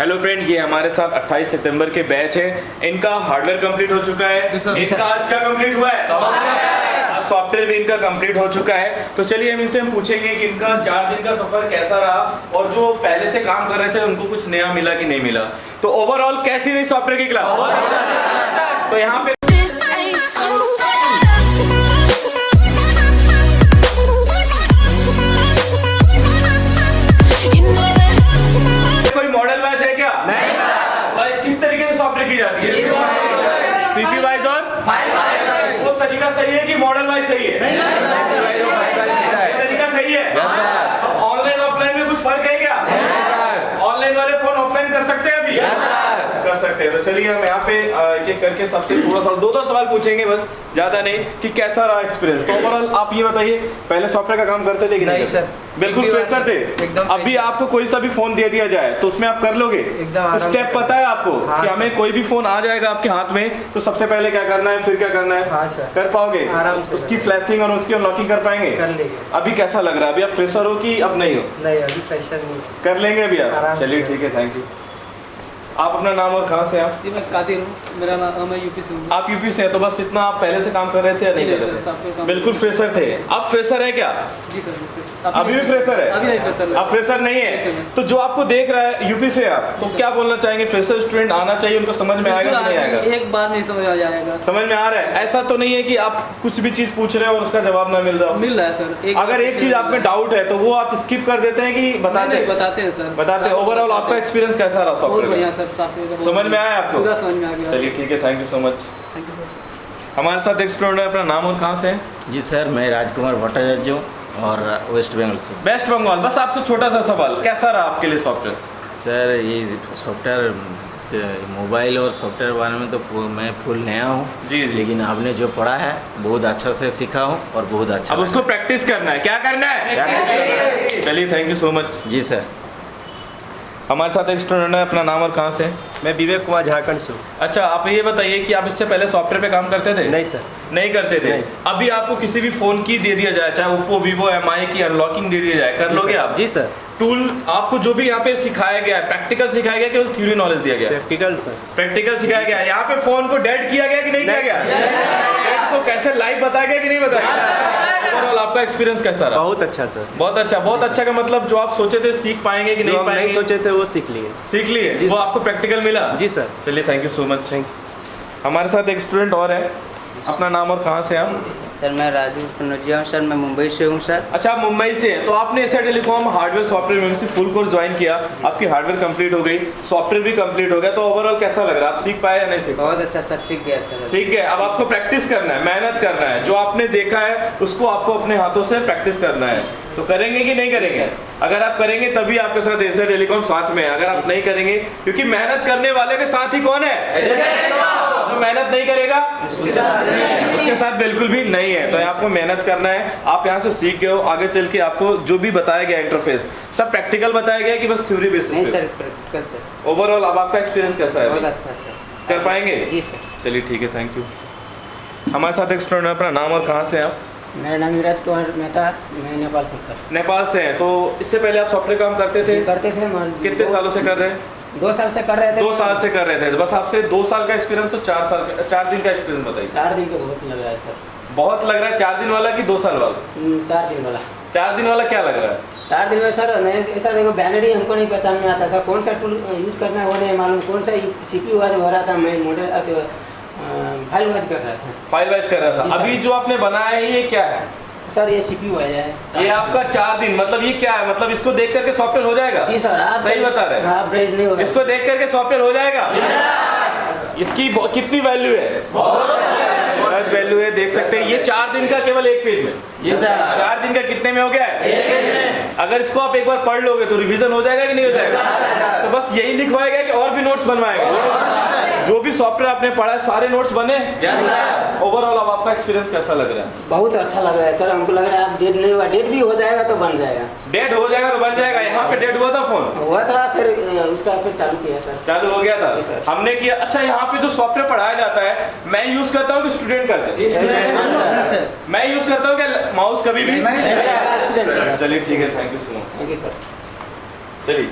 Hello friend ये हमारे साथ 28 सितंबर के बैच है। इनका हार्डवेयर कंप्लीट हो चुका है। इनका आज का कंप्लीट हुआ है? सॉफ्टवेयर भी इनका कंप्लीट हो चुका है। तो चलिए हम इनसे हम पूछेंगे कि इनका चार दिन का सफ़र कैसा रहा और जो पहले से काम कर रहे थे उनको कुछ नया मिला कि नहीं मिला। तो ओवरऑल कैसी रही सॉफ्टवेयर की क्लास तो यहाँ पे वो तरीका सही है कि मॉडल वाइज सही है? तरीका सही है। ऑनलाइन ऑफलाइन में कुछ फ़र्क है क्या? ऑनलाइन वाले फ़ोन ऑफलाइन कर सकते हैं अभी? कर सकते हैं। तो चलिए हम यहाँ पे एक करके सबसे थोड़ा सा दो दो सवाल पूछेंगे बस ज़्यादा नहीं कि कैसा रहा एक्सपीरियंस तो ओवरऑल आप ये बताइए पहले सॉफ्टवेयर का काम करते थे कि नहीं, सर। बिल्कुल फ्रेशर थे अभी आपको कोई सा भी फ़ोन दे दिया जाए तो उसमें आप कर लोगे? स्टेप पता है आपको हाँ, कि हमें कोई भी फ़ोन आ जाएगा आपके हाथ में तो सबसे पहले क्या करना है फिर क्या करना है? हाँ, कर पाओगे? उसकी फ्लैशिंग और उसकी अनलॉकिंग कर पाएँगे? कर अभी कैसा लग रहा है? अभी आप फ्रेशर हो कि अब नहीं हो? नहीं अभी फ्रेशर नहीं। कर लेंगे अभी आप। चलिए ठीक है थैंक यू आप अपना नाम और कहाँ से हैं आप? जी मैं कादिर हूँ। मेरा नाम मैं यूपी से हूँ। आप यूपी से हैं तो बस इतना आप पहले से काम कर रहे थे या नहीं कर रहे थे? बिल्कुल फ्रेशर थे। आप फ्रेशर है क्या? जी सर अभी भी फ्रेशर है? अभी नहीं फ्रेशर आप फ्रेशर नहीं है? तो जो आपको देख रहा है यूपी से आप तो क्या बोलना चाहेंगे? फ्रेशर स्टूडेंट आना चाहिए उनको समझ में आएगा नहीं आएगा? एक बार नहीं समझ आ जाएगा। समझ में आ रहा है? ऐसा तो नहीं है कि आप कुछ भी चीज़ पूछ रहे हो और उसका जवाब ना मिल रहा हो। मिल रहा है सर। अगर एक चीज़ आप में डाउट है तो वो आप स्किप कर देते हैं कि बताते बताते हैं सर। बताते ओवरऑल आपका एक्सपीरियंस कैसा रहा सॉफ्टवेयर सर समझ में आया आपको? पूरा समझ में आ गया। चलिए ठीक है thank you so much thank you हमारे साथ एक स्टूडेंट है अपना नाम और कहाँ से है? जी सर मैं राजकुमार भट्टाचार्य हूँ और वेस्ट बंगाल से। वेस्ट बंगाल बस आपसे छोटा सा सवाल कैसा रहा आपके लिए सॉफ्टवेयर सर ये सॉफ्टवेयर मोबाइल और सॉफ्टवेयर बारे में तो मैं फुल नया हूँ। जी, जी। लेकिन आपने जो पढ़ा है बहुत अच्छा से सीखा हूँ और बहुत अच्छा अब उसको प्रैक्टिस करना है। क्या करना है। चलिए थैंक यू सो मच जी सर। हमारे साथ एक स्टूडेंट है अपना नाम और कहाँ से? मैं विवेक कुमार झारखंड से हूँ। अच्छा आप ये बताइए कि आप इससे पहले सॉफ्टवेयर पे काम करते थे? नहीं सर। नहीं करते थे? नहीं। अभी आपको किसी भी फ़ोन की दे दिया जाए चाहे ओप्पो वीवो एम की अनलॉकिंग दे दिया जाए कर लोगे आप? जी सर। टूल आपको जो भी यहाँ पे सिखाया गया है प्रैक्टिकल सिखाया गया केवल थ्योरी नॉलेज दिया गया प्रैक्टिकल सर। प्रैक्टिकल सिखाया गया है। यहाँ पे फ़ोन को डेड किया गया कि नहीं किया गया? डेड को कैसे लाइव बताया गया कि नहीं बताया? ओवरऑल आपका एक्सपीरियंस कैसा रहा? बहुत अच्छा सर बहुत अच्छा बहुत अच्छा का मतलब जो आप सोचे थे सीख पाएँगे कि नहीं पाएँगे? सोचे थे वो सीख लिए। सीख लिए? वो आपको प्रैक्टिकल मिला? जी सर चलिए thank you so much thank हमारे साथ एक स्टूडेंट और है। अपना नाम और कहाँ से आप? सर मैं राजू कनौजिया हूँ सर मैं मुंबई से हूँ सर। अच्छा आप मुंबई से हैं तो आपने एसआई टेलीकॉम हार्डवेयर सॉफ्टवेयर में से फुल कोर्स ज्वाइन किया। आपकी हार्डवेयर कंप्लीट हो गई सॉफ्टवेयर भी कंप्लीट हो गया तो ओवरऑल कैसा लग रहा है? आप सीख पाए या नहीं सीख बहुत अच्छा सर सीख गया सर। सीख गए। अब आपको प्रैक्टिस करना है मेहनत करना है। जो आपने देखा है उसको आपको अपने हाथों से प्रैक्टिस करना है। तो करेंगे कि नहीं करेंगे? अगर आप करेंगे तभी आपके साथ एसआई टेलीकॉम साथ में है। अगर आप नहीं करेंगे क्योंकि मेहनत करने वाले के साथ ही कौन है? मेहनत नहीं करेगा? उसके साथ बिल्कुल भी नहीं है। तो आपको मेहनत करना है। आप यहाँ से सीख गए हो आगे चल के आपको जो भी बताया गया इंटरफेस सब प्रैक्टिकल बताया गया कि बस थ्योरी बेसिस सर ओवरऑल अब आपका एक्सपीरियंस कैसा है अच्छा कर पाएँगे? जी सर। चलिए ठीक है थैंक यू हमारे साथ एक स्टूडेंट अपना नाम और कहाँ से हैं आप? मेरा नाम युवराज कुमार मेहता मैं नेपाल से सर। नेपाल से हैं। तो इससे पहले आप सॉफ्टवेयर काम करते थे? करते थे कितने सालों से कर रहे हैं? दो साल से कर रहे थे। दो साल से कर रहे थे बस आपसे दो साल का एक्सपीरियंस और चार साल का चार दिन का एक्सपीरियंस बताइए। चार दिन का बहुत लग रहा है सर। बहुत लग रहा है? चार दिन वाला कि दो साल वाला? हम्म, चार दिन वाला। चार दिन वाला क्या लग रहा है? चार दिन में सर मैं ऐसा देखो बैनरी हमको नहीं पहचान में आता था। कौन सा टूल यूज़ करना है वो नहीं मालूम। कौन सा सी पी वाज हो रहा था मैं मॉडल फ़ाइल वाज कर रहा था। फ़ाइल वाइज कर रहा था। अभी जो आपने बनाया है ये क्या है? सर ये सी पी वाज है ये आपका चार दिन मतलब ये क्या है? मतलब इसको देख करके सॉफ्टवेयर हो जाएगा? जी सर आप सही बता रहे हैं। ब्रेड नहीं होगा इसको देख करके सॉफ्टवेयर हो जाएगा? इसकी कितनी वैल्यू है? बहुत वैल्यू है देख सकते हैं। ये चार दिन का केवल एक पेज में। ये चार दिन का कितने में हो गया? है अगर इसको आप एक बार पढ़ लोगे तो रिवीजन हो जाएगा कि नहीं हो जाएगा? तो बस यही लिखवाया गया कि और भी नोट्स बनवाएगा जो भी सॉफ्टवेयर आपने पढ़ा है सारे नोट्स बने? ओवरऑल अब आपका एक्सपीरियंस कैसा लग रहा है? बहुत अच्छा लग रहा है सर हमको लग रहा है आप डेट नहीं हुआ. डेट भी हो जाएगा तो बन जाएगा. डेड हो जाएगा तो बन जाएगा. यहाँ पे डेड हुआ था फ़ोन हुआ था फिर उसका फिर चालू किया सर चालू हो गया था? सर। हमने किया अच्छा यहाँ पे जो सॉफ्टवेयर पढ़ाया जाता है मैं यूज़ करता हूँ कि स्टूडेंट करते हैं? मैं यूज़ करता हूँ क्या माउस कभी भी? चलिए ठीक है thank you so much thank you sir चलिए।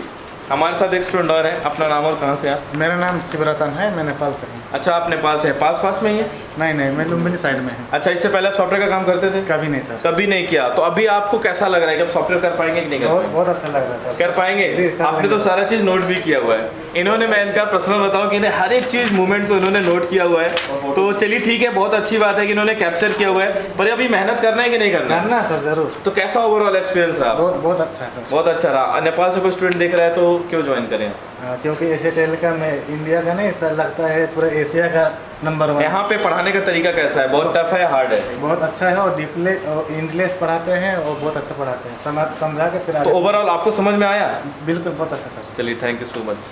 हमारे साथ एक स्टूडेंट और है। अपना नाम और कहाँ से आप? मेरा नाम शिवरतन है मैं नेपाल से अच्छा आप नेपाल से है। पास पास में ही है? नहीं नहीं मैं लुम्बिनी साइड में है। अच्छा इससे पहले आप सॉफ्टवेयर का काम करते थे? कभी नहीं सर कभी नहीं किया। तो अभी आपको कैसा लग रहा है कि आप सॉफ्टवेयर कर पाएँगे कि नहीं कर बहुत पाएँगे? बहुत अच्छा लग रहा है सर कर पाएँगे? आपने तो सारा चीज़ नोट भी किया हुआ है। इन्होंने मैं इनका पर्सनल बताऊँ कि इन्हें हर एक चीज़ मूवमेंट को इन्होंने नोट किया हुआ है। तो चलिए ठीक है बहुत अच्छी बात है कि इन्होंने कैप्चर किया हुआ है। पर अभी मेहनत करना है कि नहीं करना? करना सर ज़रूर। तो कैसा ओवरऑल एक्सपीरियंस रहा? बहुत बहुत अच्छा है सर बहुत अच्छा रहा। नेपाल से कोई स्टूडेंट देख रहा है तो क्यों ज्वाइन करें? हाँ, क्योंकि एशिया टेलीकॉम में इंडिया का नहीं सर लगता है पूरा एशिया का नंबर वन यहाँ पे पढ़ाने का तरीका कैसा है? बहुत टफ है हार्ड है? बहुत अच्छा है और डीपले और इंग्लिश पढ़ाते हैं और बहुत अच्छा पढ़ाते हैं। समझ समझा के फिर तो ओवरऑल आपको समझ में आया? बिल्कुल बहुत अच्छा सर चलिए थैंक यू सो मच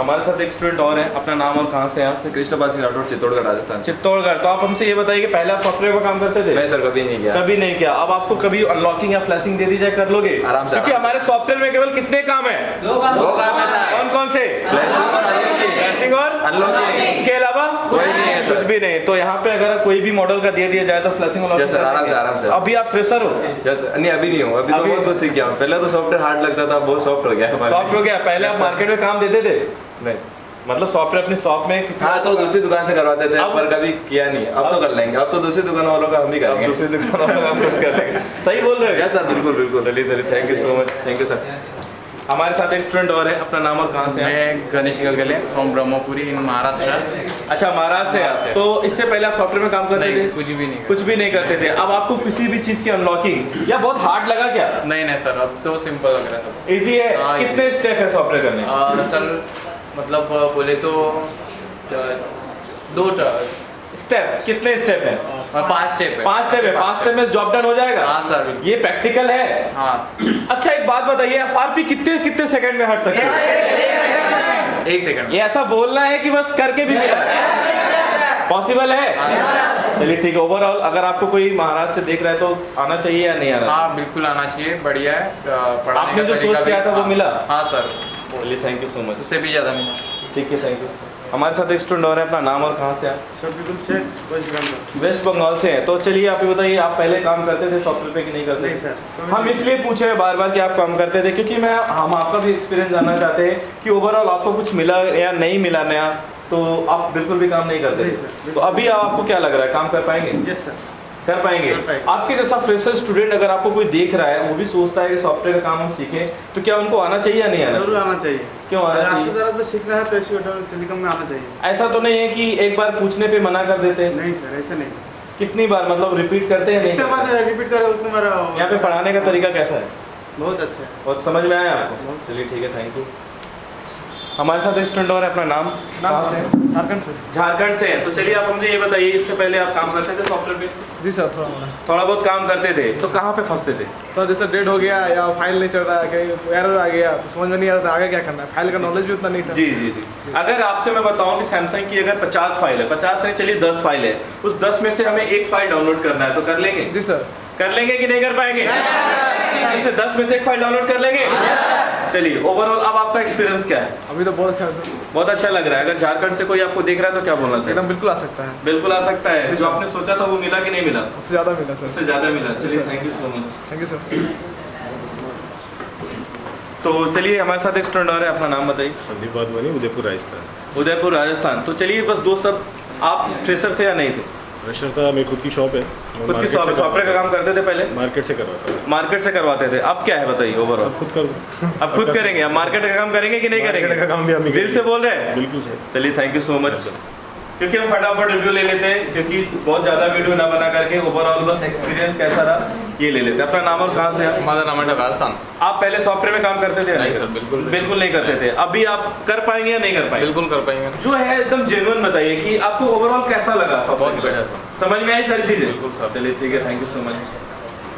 हमारे साथ एक स्टूडेंट और है अपना नाम और कहाँ से यहाँ से कृष्णपाल सिंह राठौर चित्तौड़गढ़ राजस्थान चित्तौड़गढ़। तो आप हमसे ये बताइए कि पहले आप सॉफ्टवेयर पर काम करते थे? नहीं सर कभी नहीं किया। कभी नहीं किया। अब आपको कभी अनलॉकिंग या फ्लैशिंग दे दी जाए कर लोगे? आराम से, क्योंकि हमारे सॉफ्टवेयर में केवल कितने काम है? दो काम। है कौन कौन से। फ्लैशिंग और Unlocking। अलावा कोई नहीं है कुछ भी नहीं। तो यहाँ पे अगर कोई भी मॉडल का दे दिया जाए तो फ्लैशिंग आराम से, आराम से। अभी आप फ्रेशर हो? नहीं अभी नहीं हूँ। अभी तो बहुत कुछ सीख गया पहले तो सॉफ्टवेयर हार्ड लगता था बहुत सॉफ्ट हो गया सॉफ्ट हो गया। पहले आप मार्केट में काम देते थे? नहीं। मतलब सॉफ्टवेयर अपनी शॉप में किसी हाँ तो दूसरी दुकान से करवाते थे अब- पर कभी किया नहीं। अब अब तो कर लेंगे। अब तो दूसरी दुकान वालों का हम अब करेंगे। दूसरी दुकान वाला काम खुद कर लेंगे। सही बोल रहे हो? सर बिल्कुल बिल्कुल। चलिए चलिए। Thank you so much thank you sir हमारे साथ एक स्टूडेंट और है अपना नाम और कहाँ से हैं? मैं गणेश गलगले फ्रॉम ब्रह्मपुरी इन महाराष्ट्र। अच्छा महाराष्ट्र से तो इससे पहले आप सॉफ्टवेयर में काम करते थे? कुछ भी नहीं। कुछ भी नहीं करते थे। अब आपको किसी भी चीज़ की अनलॉकिंग या बहुत हार्ड लगा क्या? नहीं नहीं सर अब तो सिंपल लग रहा है इजी है? हाँ, कितने स्टेप है सॉफ्टवेयर करने? सर मतलब बोले तो दो स्टेप कितने स्टेप है? पाँच स्टेप है। पाँच स्टेप है। पाँच स्टेप में जॉब डन हो जाएगा? हाँ सर ये प्रैक्टिकल है। हाँ। अच्छा एक बात बताइए एफआरपी कितने कितने सेकंड में हट सकते हैं? एक सेकंड ये ऐसा बोलना है कि बस करके भी मिला। पॉसिबल है? चलिए ठीक है। ओवरऑल अगर आपको कोई महाराष्ट्र से देख रहा है तो आना चाहिए या नहीं आना हाँ बिल्कुल आना चाहिए। बढ़िया है। पढ़ाने आपने जो सोच किया था वो हाँ, मिला? हाँ सर चलिए थैंक यू सो मच उससे भी ज़्यादा मिला। ठीक है थैंक यू हमारे साथ एक स्टूडेंट और है अपना नाम और कहाँ से आप शफीकुल शेख वेस्ट बंगाल वेस्ट बंगाल से हैं। तो चलिए आप ये बताइए आप पहले काम करते थे सॉफ्टवेयर पे कि नहीं करते नहीं? सर हम इसलिए पूछे हैं बार बार कि आप काम करते थे क्योंकि मैं हम आपका भी एक्सपीरियंस जानना चाहते हैं कि ओवरऑल आपको कुछ मिला या नहीं मिला नया तो आप बिल्कुल भी काम नहीं करते नहीं सर, तो अभी आपको क्या लग रहा है? काम कर पाएँगे? यस सर कर पाएँगे। आपके जैसा फ्रेशर स्टूडेंट अगर आपको कोई देख रहा है वो भी सोचता है कि सॉफ्टवेयर का काम हम सीखें तो क्या उनको आना चाहिए या नहीं आना ज़रूर आना चाहिए। क्यों आना चाहिए? तो सीखना है तो एशिया टेलीकॉम में आना चाहिए। ऐसा तो नहीं है कि एक बार पूछने पे मना कर देते हैं। नहीं सर ऐसा नहीं। कितनी बार मतलब रिपीट करते हैं नहीं बार रिपीट करो उतने बार यहाँ पे पढ़ाने का तरीका कैसा है? बहुत अच्छा है। बहुत समझ में आया आपको? चलिए ठीक है थैंक यू हमारे साथ एक स्टूडेंट और अपना नाम? कहाँ से? झारखंड से। झारखंड से। हैं तो चलिए आप मुझे ये बताइए इससे पहले आप काम करते थे सॉफ्टवेयर पे? जी सर थोड़ा मोड़ा थोड़ा बहुत काम करते थे। तो कहाँ पे फंसते थे? सर जैसे डेट हो गया या फ़ाइल नहीं चल रहा है कहीं एरर आ गया तो समझ में नहीं आ आता आगे क्या करना है। फ़ाइल का नॉलेज भी उतना नहीं था। जी जी जी। अगर आपसे मैं बताऊँ कि सैमसंग की अगर 50 फ़ाइल है 50 नहीं चलिए 10 फ़ाइल है उस 10 में से हमें एक फ़ाइल डाउनलोड करना है तो कर लेंगे? जी सर। कर लेंगे कि नहीं कर पाएँगे? 10 में से एक फ़ाइल डाउनलोड कर लेंगे? चलिए ओवरऑल अब आपका एक्सपीरियंस क्या है? अभी तो बहुत अच्छा है सर। बहुत अच्छा लग रहा है। अगर झारखंड से कोई आपको देख रहा है तो क्या बोलना चाहिए एकदम बिल्कुल आ सकता है। बिल्कुल आ सकता है। जो आपने सोचा था वो मिला कि नहीं मिला? उससे ज़्यादा मिला सर। उससे ज़्यादा मिला। चलिए thank you so much thank you sir तो चलिए हमारे साथ एक स्टूडेंट और है अपना नाम बताइए। संदीप वाधवानी उदयपुर राजस्थान। उदयपुर राजस्थान। तो चलिए बस दोस्त अब आप फ्रेशर थे या नहीं थे? प्रेशर था मेरी खुद की शॉप है। खुद की शॉप सॉफ्टवेयर का काम करते थे पहले? मार्केट से करवाते मार्केट से करवाते थे। अब क्या है बताइए ओवरऑल अब खुद कर। अब खुद करेंगे। अब मार्केट का काम करेंगे कि नहीं करेंगे? का काम भी हम दिल से बोल रहे हैं? बिल्कुल सर। चलिए थैंक यू सो मच क्योंकि हम फटाफट रिव्यू ले लेते हैं क्योंकि बहुत ज़्यादा वीडियो ना बना करके ओवरऑल बस एक्सपीरियंस कैसा रहा ये ले लेते हैं। अपना नाम और कहाँ से माझा नाम है राजस्थान आप पहले सॉफ्टवेयर में काम करते थे नहीं सर बिल्कुल नहीं। बिल्कुल नहीं करते थे। अभी आप कर पाएँगे या नहीं कर पाएँगे? बिल्कुल कर पाएँगे। जो है एकदम जेन्युइन बताइए कि आपको ओवरऑल कैसा लगा बहुत बढ़िया समझ में आई सारी चीज़ें? बिल्कुल सर। चलिए ठीक है थैंक यू सो मच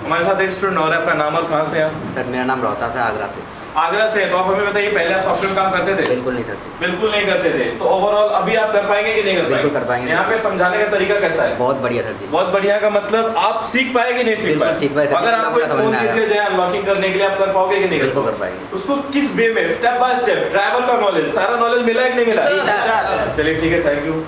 हमारे साथ एक स्टूडेंट और है अपना नाम और कहाँ से आप सर मेरा नाम रोहता था आगरा से। आगरा से तो आप हमें बताइए पहले आप सॉफ्टवेयर काम करते थे? बिल्कुल नहीं करते। बिल्कुल नहीं करते थे। तो ओवरऑल अभी आप कर पाएँगे कि नहीं कर बिल्कुल पाएँगे? कर पाएँगे। यहाँ पे समझाने का तरीका कैसा है? बहुत बढ़िया सर जी। बहुत बढ़िया का मतलब आप सीख पाए कि नहीं सीख पाए? सीख पाए, अगर आपको एक फ़ोन दे दिया जाए अनलॉकिंग करने के लिए आप कर पाओगे कि नहीं कर बिल्कुल कर पाएँगे। उसको किस वे में? स्टेप बाय स्टेप ड्राइवर का नॉलेज सारा नॉलेज मिला है कि नहीं मिला? चलिए ठीक है थैंक यू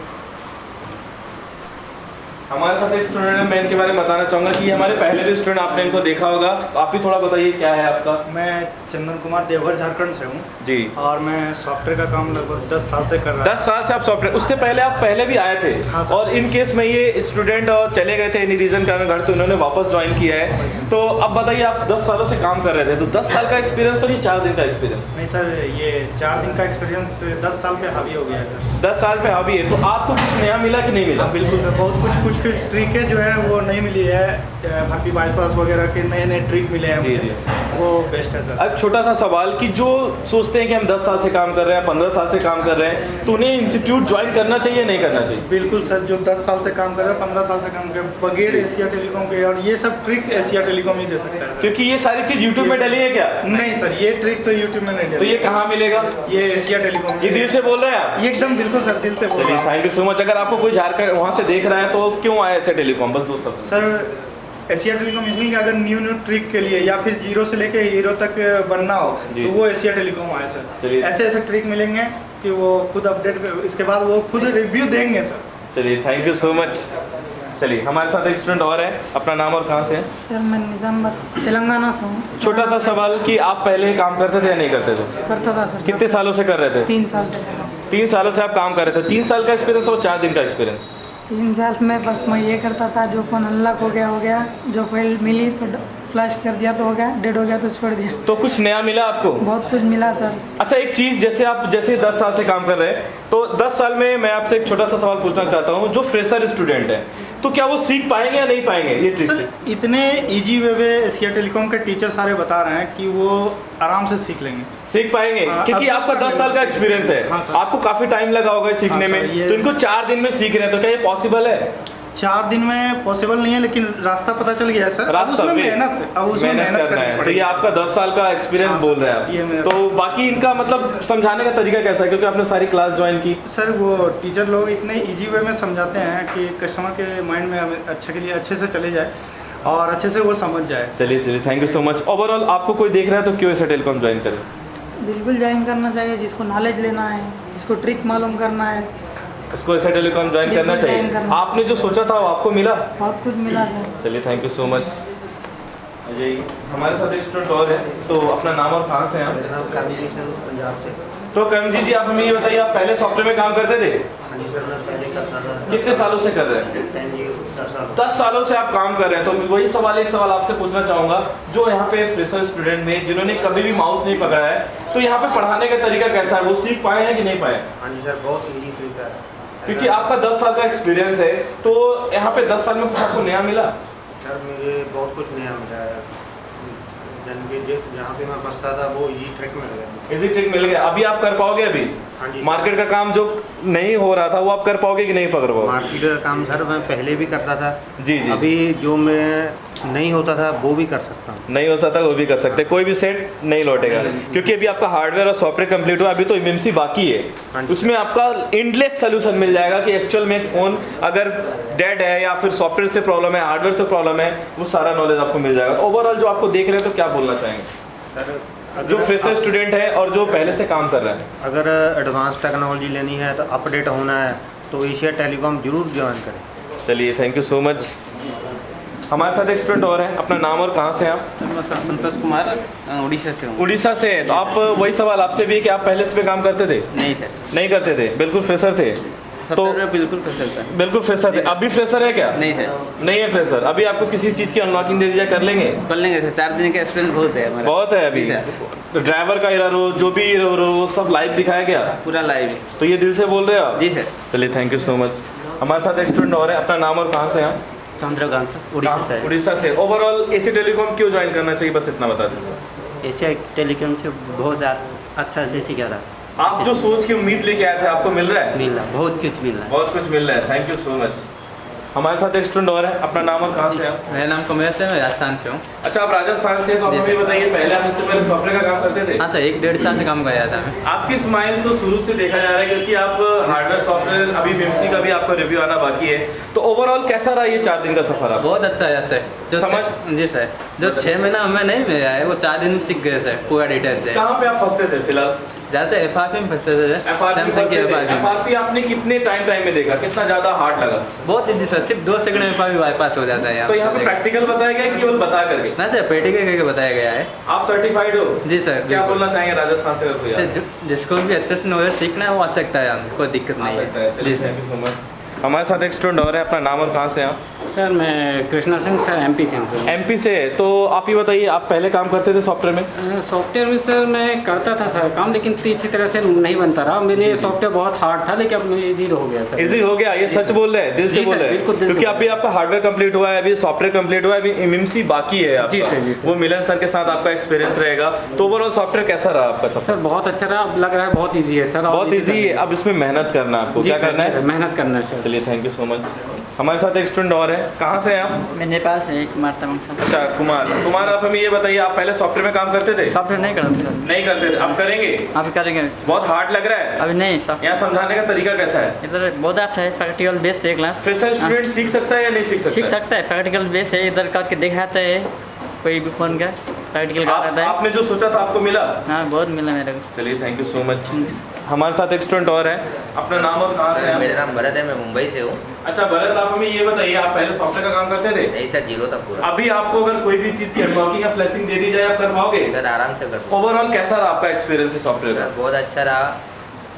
हमारे साथ एक स्टूडेंट है मैं इनके बारे में बताना चाहूँगा कि हमारे पहले भी स्टूडेंट आपने इनको देखा होगा। तो आप भी थोड़ा बताइए क्या है आपका? मैं चंदन कुमार देवघर झारखंड से हूँ। जी। और मैं सॉफ्टवेयर का काम लगभग दस साल से कर रहा हूँ। दस साल से आप सॉफ्टवेयर उससे पहले आप पहले भी आए थे? हाँ, और इन केस में ये स्टूडेंट और चले गए थे इन्हीं रीजन कारण घर तो इन्होंने वापस ज्वाइन किया है। तो अब बताइए आप दस सालों से काम कर रहे थे तो दस साल का एक्सपीरियंस और ये चार दिन का एक्सपीरियंस नहीं सर ये चार दिन का एक्सपीरियंस दस साल पे हावी हो गया है सर। दस साल पे हावी है तो आपको कुछ नया मिला कि नहीं मिला? हाँ बिल्कुल सर बहुत कुछ कुछ ट्रिकें जो है वो नहीं मिली है भर्ती बाईपास वगैरह के नए नए ट्रिक मिले हैं जी, मुझे। वो बेस्ट है सर अब छोटा सा सवाल कि जो सोचते हैं कि हम 10 साल से काम कर रहे हैं 15 साल से काम कर रहे हैं तो उन्हें इंस्टीट्यूट ज्वाइन करना चाहिए नहीं करना चाहिए? बिल्कुल सर जो 10 साल से काम कर रहे हैं पंद्रह साल से काम कर रहे हैं बगैर एशिया टेलीकॉम के और ये सब ट्रिक्स एशिया टेलीकॉम ही दे सकता है क्योंकि ये सारी चीज़ यूट्यूब में डली है क्या? नहीं सर ये ट्रिक तो यूट्यूब में नहीं तो ये कहाँ मिलेगा? ये एशिया टेलीकॉम ये दिल से बोल रहे हैं आप? ये एकदम बिल्कुल सर दिल से बोल रहा हूँ। थैंक यू सो मच अगर आपको कोई झारखंड वहाँ से देख रहा है तो क्यों आया ऐसे टेलीकॉम बस दो शब्द। सर एशिया टेलीकॉम इसलिए कि अगर न्यू न्यू ट्रिक के लिए या फिर ज़ीरो से लेके हीरो तक बनना हो तो वो एशिया टेलीकॉम आया सर। चलिए। ऐसे ऐसे ट्रिक मिलेंगे कि वो खुद अपडेट इसके बाद वो खुद रिव्यू देंगे सर। चलिए थैंक यू सो मच चलिए हमारे साथ एक स्टूडेंट और है। अपना नाम और कहाँ से है? सर मैं निज़ामाबाद तेलंगाना से हूँ। छोटा सा सवाल कि आप पहले काम करते थे या नहीं करते थे? करता था सर। कितने सालों से कर रहे थे? तीन साल से। तीन सालों से आप काम कर रहे थे। तीन साल का एक्सपीरियंस और चार दिन का एक्सपीरियंस तीन साल में बस मैं ये करता था जो फ़ोन अनलॉक हो गया हो गया जो फ़ाइल मिली तो फ्लैश कर दिया तो हो गया डेड हो गया तो छोड़ दिया। तो कुछ नया मिला आपको? बहुत कुछ मिला सर अच्छा एक चीज़ जैसे आप जैसे दस साल से काम कर रहे हैं तो दस साल में मैं आपसे एक छोटा सा सवाल पूछना चाहता हूँ जो फ्रेशर स्टूडेंट है तो क्या वो सीख पाएँगे या नहीं पाएँगे? ये सर इतने easy way way Asia Telecom के टीचर सारे बता रहे हैं कि वो आराम से सीख लेंगे। सीख पाएँगे? हाँ, क्योंकि आपका दस साल का एक्सपीरियंस है। हाँ, आपको काफ़ी टाइम लगा होगा सीखने हाँ, में। तो इनको चार दिन में सीख रहे हैं तो क्या ये पॉसिबल है? चार दिन में पॉसिबल नहीं है लेकिन रास्ता पता चल गया है सर। रास्ता उसमें मेहनत अब उसमें मेहनत करना है। तो ये आपका दस साल का एक्सपीरियंस हाँ, बोल रहे हैं आप। तो बाकी इनका मतलब समझाने का तरीका कैसा है? क्योंकि आपने सारी क्लास ज्वाइन की। सर वो टीचर लोग इतने इजी वे में समझाते हैं कि कस्टमर के माइंड में अच्छे के लिए अच्छे से चले जाए और अच्छे से वो समझ जाए। चलिए चलिए thank you so much overall आपको कोई देख रहा है तो क्यों ऐसा टेलीकॉम ज्वाइन करें। बिल्कुल ज्वाइन करना चाहिए जिसको नॉलेज लेना है जिसको ट्रिक मालूम करना है। इसको ऐसा टेलीकॉम ज्वाइन करना चाहिए। करना। आपने जो सोचा था वो आपको मिला? बहुत कुछ मिला सर। चलिए thank you so much Ajay हमारे साथ एक स्टूडेंट और है तो अपना नाम और कहाँ से हैं आप? तो करण जी जी आप हमें ये बताइए आप पहले सॉफ्टवेयर में काम करते थे? हाँ जी सर मैं पहले करता था। कितने सालों से कर रहे हैं? दस सालों। से आप काम कर रहे हैं तो वही सवाल एक सवाल आपसे पूछना चाहूँगा जो यहाँ पे फ्रेशर स्टूडेंट में जिन्होंने कभी भी माउस नहीं पकड़ा है तो यहाँ पे पढ़ाने का तरीका कैसा है? वो सीख पाए हैं कि नहीं पाए? हाँ जी सर बहुत इजी ट्रिक है। क्योंकि आपका दस साल का एक्सपीरियंस है तो यहाँ पे दस साल में कुछ आपको नया मिला? सर मुझे बहुत कुछ नया मिला है। जहाँ पे मैं फंसता था वो इजी ट्रिक मिल गया। इजी ट्रिक मिल गया। अभी आप कर पाओगे अभी? मार्केट का काम जो नहीं हो रहा था वो आप कर पाओगे कि नहीं पकड़ पाओगे? मार्केट का काम सर मैं पहले भी करता था। जी जी। अभी जो मैं नहीं होता था वो भी कर सकता हूँ। नहीं हो सकता वो भी कर सकते। कोई भी सेट नहीं लौटेगा। क्योंकि अभी आपका हार्डवेयर और सॉफ्टवेयर कंप्लीट हुआ अभी तो एमएमसी बाकी हाँ। है उसमें आपका इंडलेस सोल्यूशन मिल जाएगा कि एक्चुअल में फ़ोन अगर डेड है या फिर सॉफ्टवेयर से प्रॉब्लम है हार्डवेयर से प्रॉब्लम है वो सारा नॉलेज आपको मिल जाएगा। ओवरऑल जो आपको देख रहे हैं तो क्या बोलना चाहेंगे? सर जो फ्रेशर स्टूडेंट है और जो पहले से काम कर रहा है। अगर एडवांस टेक्नोलॉजी लेनी है तो अपडेट होना है तो एशिया टेलीकॉम ज़रूर ज्वाइन करें। चलिए थैंक यू सो मच हमारे साथ एक स्टूडेंट और है अपना नाम और कहाँ से हैं आप? सर संतोष कुमार उड़ीसा से उड़ीसा से तो आप वही सवाल आपसे भी है कि आप पहले से भी काम करते थे? नहीं सर। नहीं करते थे बिल्कुल फ्रेशर थे। में बिल्कुल फ़सल था। बिल्कुल फ्रेशर थे। अभी फ्रेशर है क्या? नहीं सर। नहीं है फ्रेशर। अभी आपको किसी चीज़ की अनलॉकिंग दे दी जाए कर लेंगे? कर लेंगे सर। चार दिन का एक्सपीरियंस बहुत है हमारा। बहुत है अभी। ड्राइवर का एरर हो जो भी एरर हो वो सब लाइव दिखाया गया पूरा लाइव तो ये दिल से बोल रहे हो आप? जी सर। चलिए थैंक यू सो मच हमारे साथ एक स्टूडेंट और है। अपना नाम और कहाँ से हैं चंद्रकांत उड़ीसा से? उड़ीसा से। ओवरऑल एसी टेलीकॉम क्यों ज्वाइन करना चाहिए? बस इतना बता दें एशिया टेलीकॉम से बहुत अच्छा से सीखा था। आप जो सोच के उम्मीद लेके आए थे आपको मिल रहा है? मिल रहा बहुत कुछ मिल रहा है। बहुत कुछ मिल रहा है। थैंक यू सो मच हमारे साथ एक स्टूडेंट और है। अपना नाम और कहाँ से हैं? आप मेरा नाम कमलेश है मैं राजस्थान से हूँ। अच्छा आप राजस्थान से तो आप हमें बताइए पहले आप इससे पहले सॉफ्टवेयर का काम करते थे? हाँ सर एक डेढ़ साल से काम कर रहा था मैं। आपकी स्माइल तो शुरू से देखा जा रहा है क्योंकि आप हार्डवेयर सॉफ्टवेयर अभी बीएमसी का भी आपका रिव्यू आना बाकी है। तो ओवरऑल कैसा रहा ये चार दिन का सफ़र आप बहुत अच्छा है सर। जो समझ- जी सर। जो छः महीना हमें नहीं मिला है वो चार दिन सीख गए सर पूरा डिटेल से। कहाँ पे आप फंसते थे फ़िलहाल? ज़्यादा एफ़ आर पी में फंसते थे सैमसंग की F R P F R P आपने कितने टाइम टाइम में देखा? कितना ज़्यादा हार्ड लगा? बहुत ईजी सर सिर्फ़ दो सेकंड में एफ़ आर पी बाईपास हो जाता है तो यहाँ पे प्रैक्टिकल बताया गया कि केवल बता करके? ना सर प्रैक्टिकल करके बताया गया है। आप सर्टिफाइड हो? जी सर क्या बोलना चाहेंगे राजस्थान से? तो जिसको भी अच्छे से नॉलेज सीखना है वो आ सकता है कोई दिक्कत नहीं है। जी सर हमारे साथ एक स्टूडेंट और है अपना नाम और कहाँ से आप? सर मैं कृष्णा सिंह सर एमपी से हूँ। सर एमपी से? तो आप ही बताइए आप पहले काम करते थे सॉफ्टवेयर में? सॉफ्टवेयर में सर मैं करता था सर काम लेकिन इतनी अच्छी तरह से नहीं बनता रहा। मेरे लिए सॉफ्टवेयर बहुत हार्ड था लेकिन अब इजी हो गया सर। इजी हो गया ये सच बोल रहे हैं दिल से बोल रहे हैं। क्योंकि अभी आपका हार्डवेयर कंप्लीट हुआ है अभी सॉफ्टवेयर कंप्लीट हुआ है अभी एमएमसी बाकी है जी सर, जी वो मिलन सर के साथ आपका एक्सपीरियंस रहेगा। तो ओवरऑल सॉफ्टवेयर कैसा रहा आपका सब? सर बहुत अच्छा रहा अब लग रहा है बहुत ईजी है सर बहुत ईजी है अब इसमें मेहनत करना आपको क्या करना है? मेहनत करना है सर। चलिए थैंक यू सो मच हमारे साथ एक स्टूडेंट और है। कहाँ से हैं आप? मेरे नेपाल से एक मारता हूँ सर अच्छा कुमार। कुमार आप हमें ये बताइए आप पहले सॉफ्टवेयर में काम करते थे? सॉफ्टवेयर नहीं करते सर नहीं करते थे। अब करेंगे? अभी करेंगे। बहुत हार्ड लग रहा है। अभी नहीं सर यहाँ समझाने का तरीका कैसा है? इधर बहुत अच्छा है प्रैक्टिकल बेस है क्लास फ्रेशर स्टूडेंट सीख सकता है या नहीं सीख सकता सीख सकता है प्रैक्टिकल बेस है इधर करके दिखाते हैं कोई भी फ़ोन का। प्रैक्टिकल आप, करता है आपने जो सोचा था आपको मिला? हाँ बहुत मिला मेरे को। चलिए थैंक यू सो मच हमारे साथ एक स्टूडेंट और है। अपना नाम और कहाँ से हैं मेरा नाम भरत है मैं मुंबई से हूँ। अच्छा भरत आप हमें ये बताइए आप पहले सॉफ्टवेयर का काम करते थे? नहीं सर ज़ीरो था पूरा। अभी आपको अगर कोई भी चीज़ की अनलॉकिंग या फ्लैशिंग दे दी जाए आप कर पाओगे सर आराम से कर ओवरऑल कैसा रहा आपका एक्सपीरियंस है सॉफ्टवेयर सर बहुत अच्छा रहा।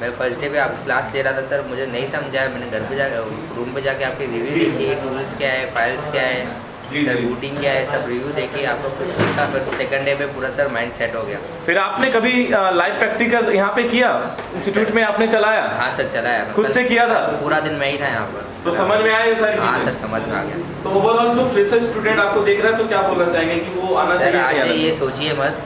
मैं फ़र्स्ट डे पे आपकी क्लास ले रहा था सर मुझे नहीं समझा है मैंने घर पे जाकर रूम पे जाके आपके रिव्यू देखी टूल्स क्या है फाइल्स क्या है। सर बूटिंग क्या है सब रिव्यू देखी आपको फिर सीखा फिर सेकंड डे पे पूरा सर माइंड सेट हो गया। फिर आपने कभी लाइव प्रैक्टिकल यहाँ पे किया? इंस्टीट्यूट में आपने चलाया? हाँ सर चलाया। खुद से किया था? पूरा दिन मैं ही था यहाँ पर। तो समझ में आया सारी हाँ सर समझ में आ गया। तो ओवरऑल जो फ्रेशर स्टूडेंट आपको देख रहा है तो क्या बोलना चाहेंगे कि वो आना चाहिए? ये सोचिए मत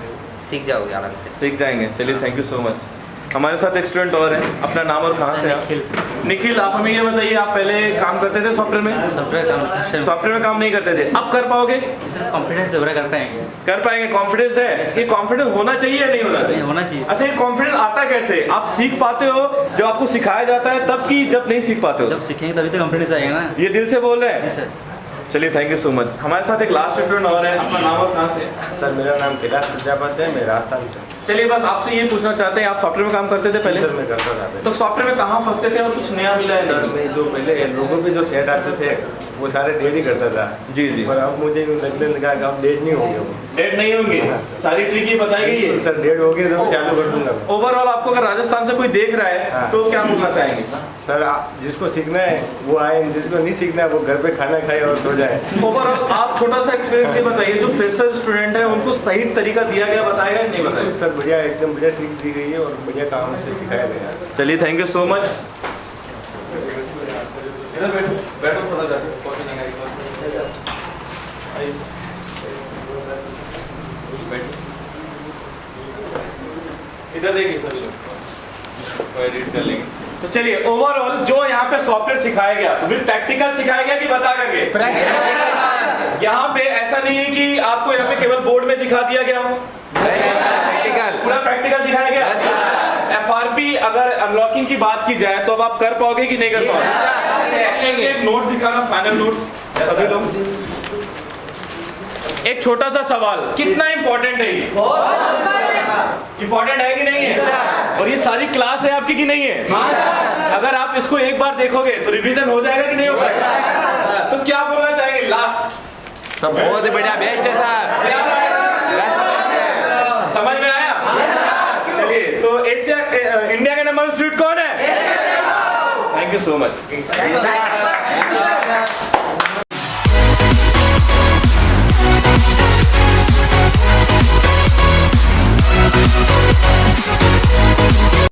सीख जाओगे आराम से। सीख जाएँगे। चलिए थैंक यू सो मच हमारे साथ एक स्टूडेंट और है। अपना नाम और कहाँ से हैं आप? निखिल। आप हमें ये बताइए आप पहले काम करते थे सॉफ्टवेयर में? सॉफ्टवेयर काम सॉफ्टवेयर में काम नहीं करते थे। अब कर पाओगे? कॉन्फिडेंस कर पाएँगे। कर पाएँगे। कॉन्फिडेंस है? ये कॉन्फिडेंस होना चाहिए या नहीं होना चाहिए? होना चाहिए अच्छा ये कॉन्फिडेंस आता कैसे? आप सीख पाते हो? जब आपको सिखाया जाता है तब की जब नहीं सीख पाते हो? जब सीखेंगे तभी तो कॉन्फिडेंस आएगा ना। ये दिल से बोल रहे हैं? जी सर चलिए थैंक यू सो मच हमारे साथ एक लास्ट स्टूडेंट और है। अपना नाम और कहाँ से? सर मेरा नाम कैलाश प्रजापति है। मैं राजस्थान से चलिए बस आपसे ये पूछना चाहते हैं आप सॉफ्टवेयर में काम करते थे पहले? सर मैं करता था। तो सॉफ्टवेयर में कहाँ फंसते थे और कुछ नया मिला है? सर? मैं जो पहले लोगों पे जो सेट आते थे वो सारे डेट ही करता था। जी जी। पर अब मुझे लगने लगा कि अब डेट नहीं होंगे डेट नहीं होंगे? सारी ट्रिक ही बताई गई है। सर डेट होगी तो चालू कर दूँगा ओवरऑल आपको अगर राजस्थान से कोई देख रहा है हाँ। तो क्या बोलना चाहेंगे? सर जिसको सीखना है वो आए जिसको नहीं सीखना है वो घर पे खाना खाए और सो जाए। ओवरऑल आप छोटा सा एक्सपीरियंस ये बताइए जो फ्रेशर स्टूडेंट है उनको सही तरीका दिया गया बताया नहीं बताया? सर बढ़िया एकदम बढ़िया ट्रिक दी गई है और बढ़िया काम से सिखाया गया चलिए थैंक यू सो मच इधर बैठो बैठो थोड़ा जाके कॉफ़ी मंगाई आइए सर। बैठो इधर देखिए सभी लोग एडिट कर लेंगे तो चलिए ओवरऑल जो यहाँ पे सॉफ्टवेयर सिखाया गया तो विद प्रैक्टिकल सिखाया गया कि बता करके? यहाँ पे ऐसा नहीं है कि आपको यहाँ पे केवल बोर्ड में दिखा दिया गया हो। प्रैक्टिकल पूरा प्रैक्टिकल दिखाया गया? एफ़ अगर अनलॉकिंग की बात की जाए तो अब आप कर पाओगे कि नहीं कर पाओगे? एक नोट दिखाना फाइनल नोट्स सभी लोग? एक छोटा सा सवाल कितना इंपॉर्टेंट है ये? इंपॉर्टेंट है। कि नहीं है? और ये सारी क्लास है आपकी कि नहीं है? अगर आप इसको एक बार देखोगे तो रिवीजन हो जाएगा कि नहीं हो पाएगा तो क्या बोलना चाहेंगे? लास्ट सब बहुत ही बढ़िया बेस्ट है सर। समझ में आया? चलिए तो एशिया इंडिया का नंबर स्वीट कौन है? Thank you so much